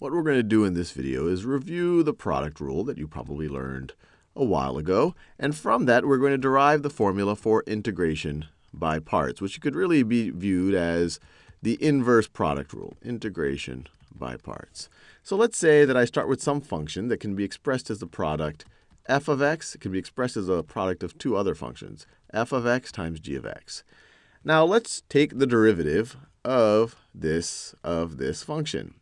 what we're going to do in this video is review the product rule that you probably learned a while ago. And from that, we're going to derive the formula for integration by parts, which could really be viewed as the inverse product rule, integration by parts. So let's say that I start with some function that can be expressed as the product f of x. It can be expressed as a product of two other functions, f of x times g of x. Now let's take the derivative of this of this function.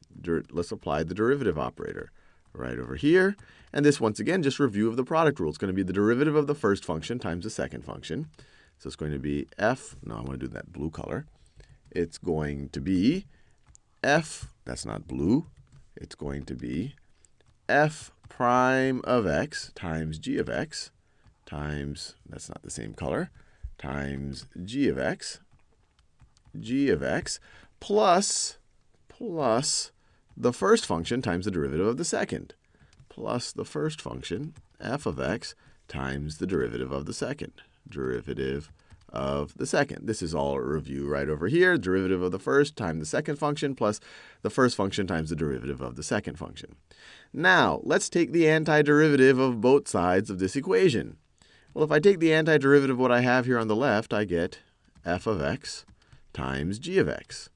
Let's apply the derivative operator right over here. And this, once again, just review of the product rule. It's going to be the derivative of the first function times the second function. So it's going to be f, no, I'm going to do that blue color. It's going to be f, that's not blue, it's going to be f prime of x times g of x times, that's not the same color, times g of x, g of x, plus, plus the first function times the derivative of the second, plus the first function, f of x, times the derivative of the second, derivative of the second. This is all a review right over here. Derivative of the first times the second function plus the first function times the derivative of the second function. Now, let's take the antiderivative of both sides of this equation. Well, if I take the antiderivative of what I have here on the left, I get f of x times g of x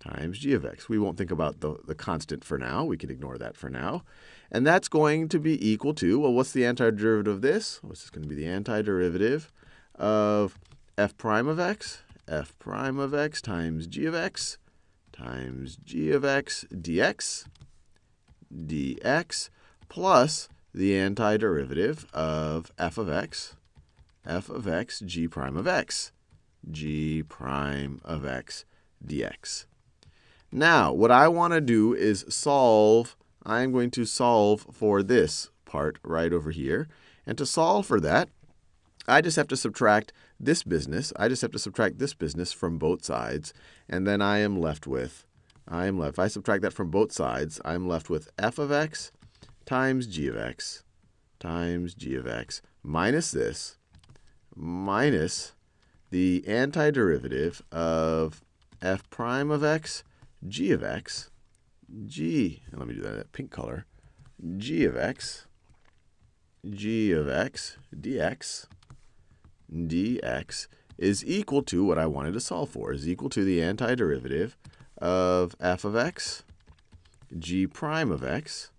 times g of x. We won't think about the, the constant for now. We can ignore that for now. And that's going to be equal to, well, what's the antiderivative of this? Well, this is going to be the antiderivative of f prime of x, f prime of x times g of x times g of x dx, dx, plus the antiderivative of f of x, f of x g prime of x, g prime of x dx. Now, what I want to do is solve, I'm going to solve for this part right over here. And to solve for that, I just have to subtract this business. I just have to subtract this business from both sides. And then I am left with, I am left, if I subtract that from both sides, I'm left with f of x times g of x times g of x minus this minus the antiderivative of f prime of x, g of x, g, and let me do that in pink color, g of x, g of x dx dx is equal to what I wanted to solve for, is equal to the antiderivative of f of x, g prime of x,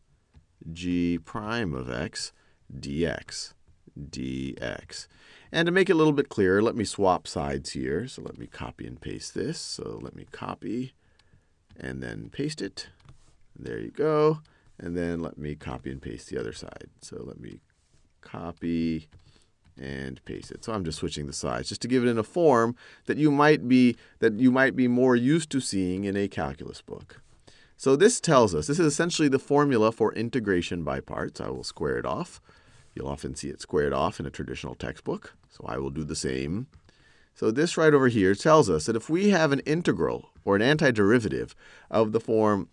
g prime of x dx, dx. And to make it a little bit clearer, let me swap sides here. So let me copy and paste this. So let me copy and then paste it. There you go. And then let me copy and paste the other side. So let me copy and paste it. So I'm just switching the sides just to give it in a form that you might be that you might be more used to seeing in a calculus book. So this tells us, this is essentially the formula for integration by parts. I will square it off. You'll often see it squared off in a traditional textbook. So I will do the same. So this right over here tells us that if we have an integral or an antiderivative of the form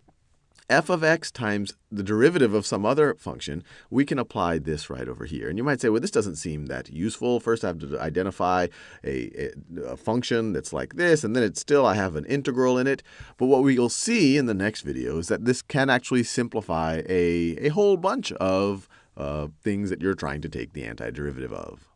f of x times the derivative of some other function, we can apply this right over here. And you might say, well, this doesn't seem that useful. First, I have to identify a, a, a function that's like this, and then it's still I have an integral in it. But what we'll see in the next video is that this can actually simplify a, a whole bunch of uh, things that you're trying to take the antiderivative of.